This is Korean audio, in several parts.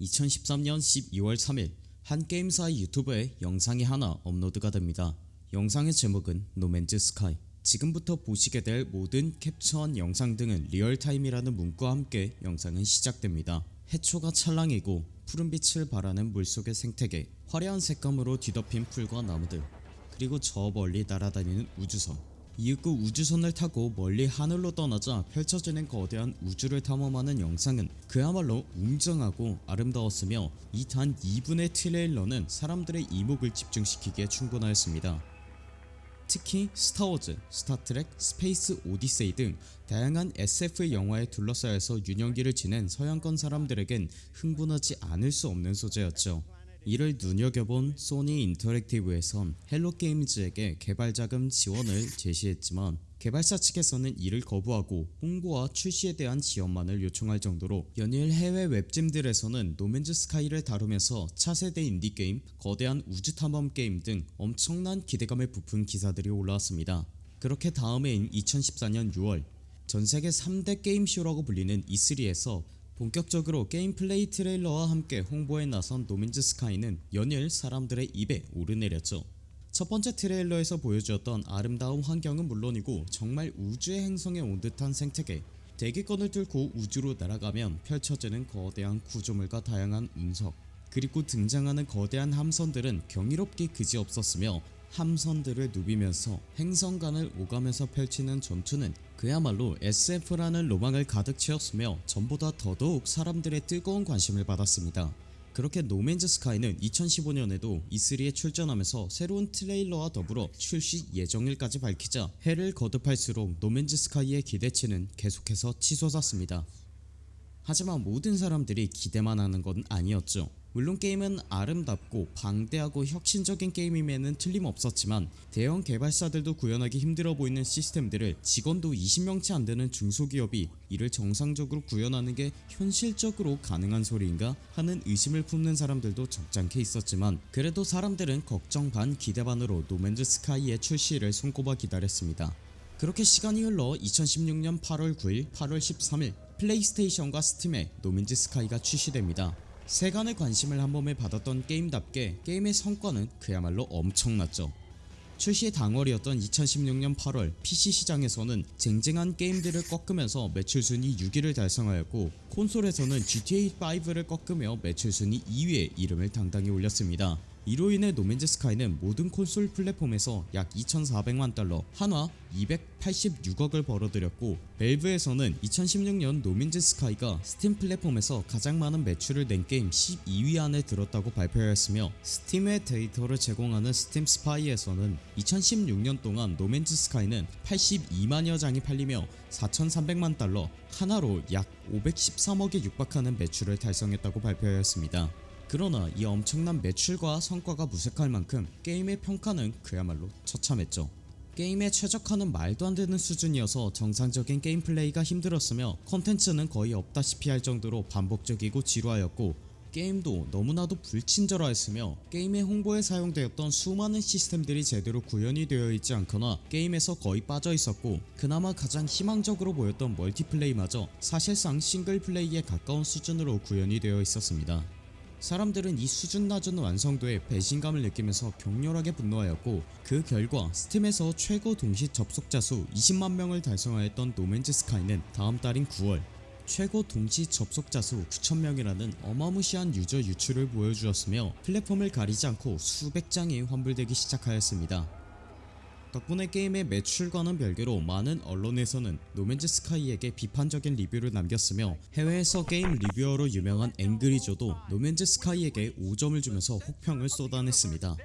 2013년 12월 3일 한 게임사 유튜브에 영상이 하나 업로드가 됩니다. 영상의 제목은 노맨즈 스카이 지금부터 보시게 될 모든 캡처한 영상 등은 리얼타임이라는 문구와 함께 영상은 시작됩니다. 해초가 찰랑이고 푸른빛을 발하는 물속의 생태계 화려한 색감으로 뒤덮인 풀과 나무들 그리고 저 멀리 날아다니는 우주선 이윽고 우주선을 타고 멀리 하늘로 떠나자 펼쳐지는 거대한 우주를 탐험하는 영상은 그야말로 웅장하고 아름다웠으며 이 단 2분의 트레일러는 사람들의 이목을 집중시키기에 충분하였습니다. 특히 스타워즈, 스타트렉, 스페이스 오디세이 등 다양한 SF 영화에 둘러싸여서 유년기를 지낸 서양권 사람들에겐 흥분하지 않을 수 없는 소재였죠. 이를 눈여겨본 소니 인터랙티브에선 헬로게임즈에게 개발자금 지원을 제시했지만 개발사 측에서는 이를 거부하고 홍보와 출시에 대한 지원만을 요청할 정도로 연일 해외 웹진들에서는 노맨즈 스카이를 다루면서 차세대 인디게임, 거대한 우주 탐험 게임 등 엄청난 기대감을 부푼 기사들이 올라왔습니다. 그렇게 다음해인 2014년 6월 전세계 3대 게임쇼라고 불리는 E3에서 본격적으로 게임 플레이 트레일러와 함께 홍보에 나선 노맨즈 스카이는 연일 사람들의 입에 오르내렸죠. 첫 번째 트레일러에서 보여주었던 아름다운 환경은 물론이고 정말 우주의 행성에 온 듯한 생태계 대기권을 뚫고 우주로 날아가면 펼쳐지는 거대한 구조물과 다양한 운석 그리고 등장하는 거대한 함선들은 경이롭기 그지없었으며 함선들을 누비면서 행성 간을 오가면서 펼치는 전투는 그야말로 SF라는 로망을 가득 채웠으며 전보다 더더욱 사람들의 뜨거운 관심을 받았습니다. 그렇게 노맨즈 스카이는 2015년에도 E3에 출전하면서 새로운 트레일러와 더불어 출시 예정일까지 밝히자 해를 거듭할수록 노맨즈 스카이의 기대치는 계속해서 치솟았습니다. 하지만 모든 사람들이 기대만 하는 건 아니었죠. 물론 게임은 아름답고 방대하고 혁신적인 게임임에는 틀림없었지만 대형 개발사들도 구현하기 힘들어 보이는 시스템들을 직원도 20명 채 안되는 중소기업이 이를 정상적으로 구현하는 게 현실적으로 가능한 소리인가 하는 의심을 품는 사람들도 적잖게 있었지만 그래도 사람들은 걱정 반 기대 반으로 노맨즈 스카이의 출시를 손꼽아 기다렸습니다. 그렇게 시간이 흘러 2016년 8월 9일 8월 13일 플레이스테이션과 스팀에 노맨즈 스카이가 출시됩니다. 세간의 관심을 한 몸에 받았던 게임답게 게임의 성과는 그야말로 엄청났죠. 출시 당월이었던 2016년 8월 PC 시장에서는 쟁쟁한 게임들을 꺾으면서 매출 순위 6위를 달성하였고 콘솔에서는 GTA5를 꺾으며 매출 순위 2위에 이름을 당당히 올렸습니다. 이로 인해 노맨즈 스카이는 모든 콘솔 플랫폼에서 약 2400만 달러 한화 286억을 벌어들였고 밸브에서는 2016년 노맨즈 스카이가 스팀 플랫폼에서 가장 많은 매출을 낸 게임 12위 안에 들었다고 발표하였으며 스팀의 데이터를 제공하는 스팀 스파이에서는 2016년 동안 노맨즈 스카이는 82만여 장이 팔리며 4300만 달러 하나로 약 513억에 육박하는 매출을 달성했다고 발표하였습니다. 그러나 이 엄청난 매출과 성과가 무색할 만큼 게임의 평가는 그야말로 처참했죠. 게임의 최적화는 말도 안 되는 수준이어서 정상적인 게임 플레이가 힘들었으며 컨텐츠는 거의 없다시피 할 정도로 반복적이고 지루하였고 게임도 너무나도 불친절하였으며 게임의 홍보에 사용되었던 수많은 시스템들이 제대로 구현이 되어 있지 않거나 게임에서 거의 빠져 있었고 그나마 가장 희망적으로 보였던 멀티플레이마저 사실상 싱글플레이에 가까운 수준으로 구현이 되어 있었습니다. 사람들은 이 수준 낮은 완성도에 배신감을 느끼면서 격렬하게 분노하였고 그 결과 스팀에서 최고 동시 접속자 수 20만명을 달성하였던 노맨즈 스카이는 다음 달인 9월 최고 동시 접속자 수 9천명이라는 어마무시한 유저 유출을 보여주었으며 플랫폼을 가리지 않고 수백 장이 환불되기 시작하였습니다. 덕분에 게임의 매출과는 별개로 많은 언론에서는 노맨즈 스카이에게 비판적인 리뷰를 남겼으며 해외에서 게임 reviewer로 유명한 앵그리조도 노맨즈 스카이에게 5점을 주면서 혹평을 쏟아냈습니다.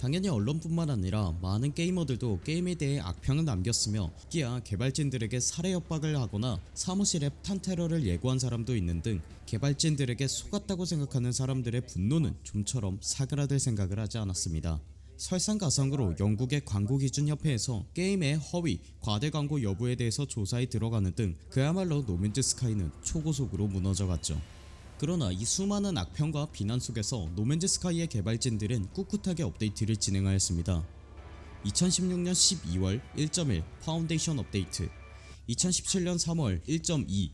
당연히 언론뿐만 아니라 많은 게이머들도 게임에 대해 악평을 남겼으며 기야 개발진들에게 살해 협박을 하거나 사무실에 탄테러를 예고한 사람도 있는 등 개발진들에게 속았다고 생각하는 사람들의 분노는 좀처럼 사그라들 생각을 하지 않았습니다. 설상가상으로 영국의 광고기준협회에서 게임의 허위, 과대 광고 여부에 대해서 조사에 들어가는 등 그야말로 노맨즈 스카이는 초고속으로 무너져갔죠. 그러나 이 수많은 악평과 비난 속에서 노맨즈 스카이의 개발진들은 꿋꿋하게 업데이트를 진행하였습니다. 2016년 12월 1.1 파운데이션 업데이트 2017년 3월 1.2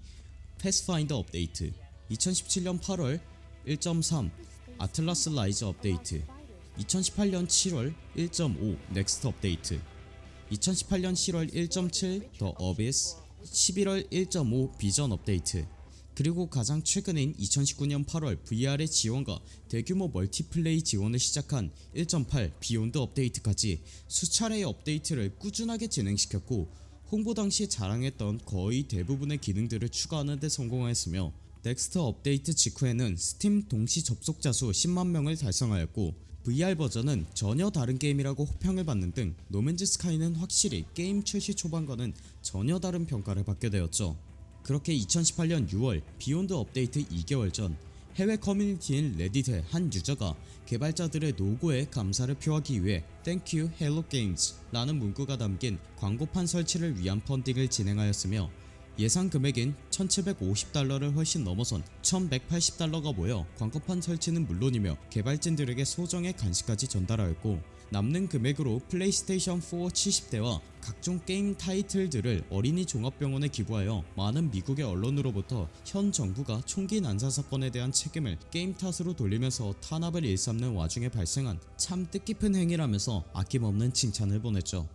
패스파인더 업데이트 2017년 8월 1.3 아틀라스 라이즈 업데이트 2018년 7월 1.5 넥스트 업데이트. 2018년 7월 1.7더 어비스 11월 1.5 비전 업데이트. 그리고 가장 최근인 2019년 8월 VR의 지원과 대규모 멀티플레이 지원을 시작한 1.8 비욘드 업데이트까지 수차례의 업데이트를 꾸준하게 진행시켰고 홍보 당시 자랑했던 거의 대부분의 기능들을 추가하는 데 성공하였으며 넥스트 업데이트 직후에는 스팀 동시 접속자 수 10만 명을 달성하였고 VR 버전은 전혀 다른 게임이라고 호평을 받는 등 노맨즈 스카이는 확실히 게임 출시 초반과는 전혀 다른 평가를 받게 되었죠. 그렇게 2018년 6월 비욘드 업데이트 2개월 전 해외 커뮤니티인 레딧의 한 유저가 개발자들의 노고에 감사를 표하기 위해 you Hello Games 라는 문구가 담긴 광고판 설치를 위한 펀딩을 진행하였으며 예상 금액인 1750달러를 훨씬 넘어선 1180달러가 모여 광고판 설치는 물론이며 개발진들에게 소정의 간식까지 전달하였고 남는 금액으로 플레이스테이션 4 70대와 각종 게임 타이틀들을 어린이 종합병원에 기부하여 많은 미국의 언론으로부터 현 정부가 총기 난사 사건에 대한 책임을 게임 탓으로 돌리면서 탄압을 일삼는 와중에 발생한 참 뜻깊은 행위라면서 아낌없는 칭찬을 보냈죠.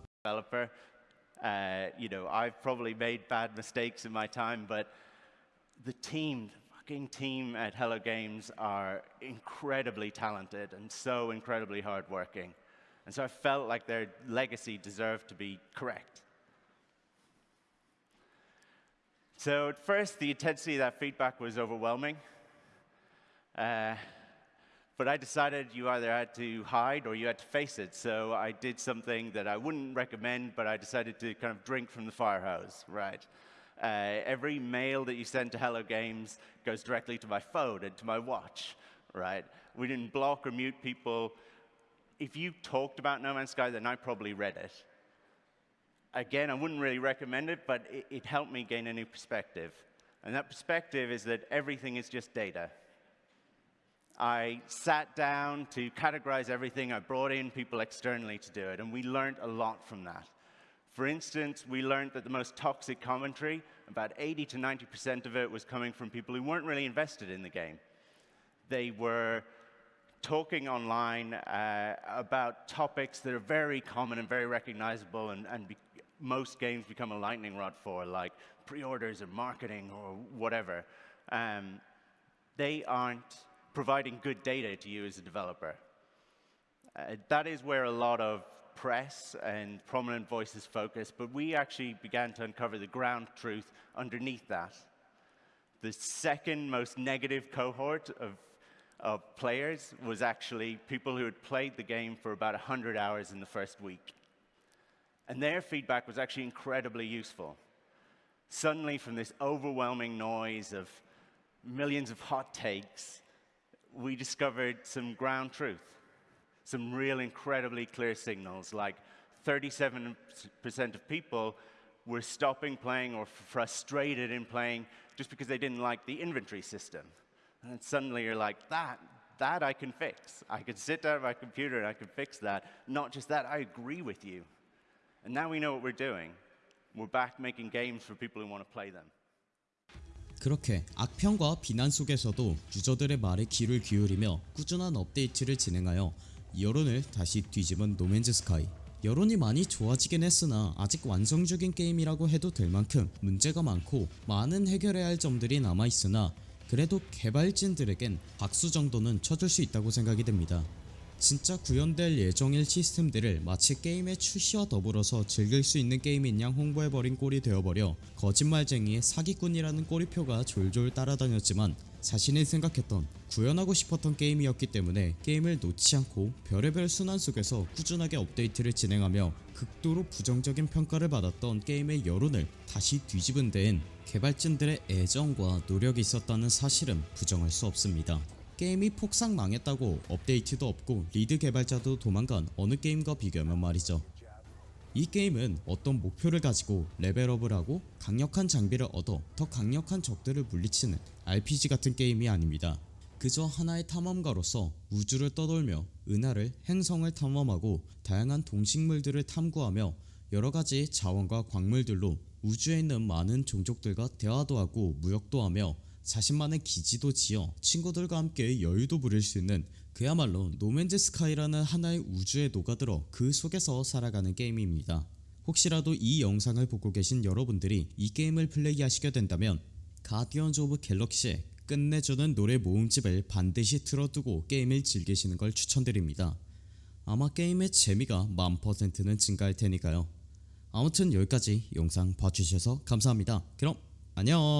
Uh, you know, I've probably made bad mistakes in my time, but the team, the fucking team at Hello Games are incredibly talented and so incredibly hardworking. And so I felt like their legacy deserved to be correct. So at first, the intensity of that feedback was overwhelming. Uh, but I decided you either had to hide or you had to face it. So I did something that I wouldn't recommend, but I decided to kind of drink from the fire hose, right? Uh, every mail that you send to Hello Games goes directly to my phone and to my watch, right? We didn't block or mute people. If you talked about No Man's Sky, then I probably read it. Again, I wouldn't really recommend it, but it, it helped me gain a new perspective. And that perspective is that everything is just data. I sat down to categorize everything. I brought in people externally to do it, and we learned a lot from that. For instance, we learned that the most toxic commentary, about 80 to 90% of it, was coming from people who weren't really invested in the game. They were talking online uh, about topics that are very common and very recognizable, and, and most games become a lightning rod for, like pre orders or marketing or whatever. Um, they aren't providing good data to you as a developer. Uh, that is where a lot of press and prominent voices focus, but we actually began to uncover the ground truth underneath that. The second most negative cohort of, of players was actually people who had played the game for about 100 hours in the first week. And their feedback was actually incredibly useful. Suddenly, from this overwhelming noise of millions of hot takes, we discovered some ground truth, some real incredibly clear signals, like 37% of people were stopping playing or frustrated in playing just because they didn't like the inventory system. And suddenly you're like, that, that I can fix. I can sit down at my computer and I can fix that. Not just that, I agree with you. And now we know what we're doing. We're back making games for people who want to play them. 그렇게 악평과 비난 속에서도 유저들의 말에 귀를 기울이며 꾸준한 업데이트를 진행하여 여론을 다시 뒤집은 노맨즈 스카이 여론이 많이 좋아지긴 했으나 아직 완성적인 게임이라고 해도 될 만큼 문제가 많고 많은 해결해야 할 점들이 남아있으나 그래도 개발진들에겐 박수 정도는 쳐줄 수 있다고 생각이 됩니다. 진짜 구현될 예정일 시스템들을 마치 게임의 출시와 더불어서 즐길 수 있는 게임인 양 홍보해버린 꼴이 되어버려 거짓말쟁이의 사기꾼이라는 꼬리표가 졸졸 따라다녔지만 자신이 생각했던 구현하고 싶었던 게임이었기 때문에 게임을 놓지 않고 별의별 순환 속에서 꾸준하게 업데이트를 진행하며 극도로 부정적인 평가를 받았던 게임의 여론을 다시 뒤집은 데엔 개발진들의 애정과 노력이 있었다는 사실은 부정할 수 없습니다. 게임이 폭삭 망했다고 업데이트도 없고 lead 개발자도 도망간 어느 게임과 비교하면 말이죠. 이 게임은 어떤 목표를 가지고 레벨업을 하고 강력한 장비를 얻어 더 강력한 적들을 물리치는 RPG 같은 게임이 아닙니다. 그저 하나의 탐험가로서 우주를 떠돌며 은하를 행성을 탐험하고 다양한 동식물들을 탐구하며 여러가지 자원과 광물들로 우주에 있는 많은 종족들과 대화도 하고 무역도 하며 자신만의 기지도 지어 친구들과 함께 여유도 부릴 수 있는 그야말로 노맨즈 스카이라는 하나의 우주에 녹아들어 그 속에서 살아가는 게임입니다. 혹시라도 이 영상을 보고 계신 여러분들이 이 게임을 플레이하시게 된다면 가디언즈 오브 갤럭시의 끝내주는 노래 모음집을 반드시 틀어두고 게임을 즐기시는 걸 추천드립니다. 아마 게임의 재미가 만 퍼센트는 증가할 테니까요. 아무튼 여기까지 영상 봐주셔서 감사합니다. 그럼 안녕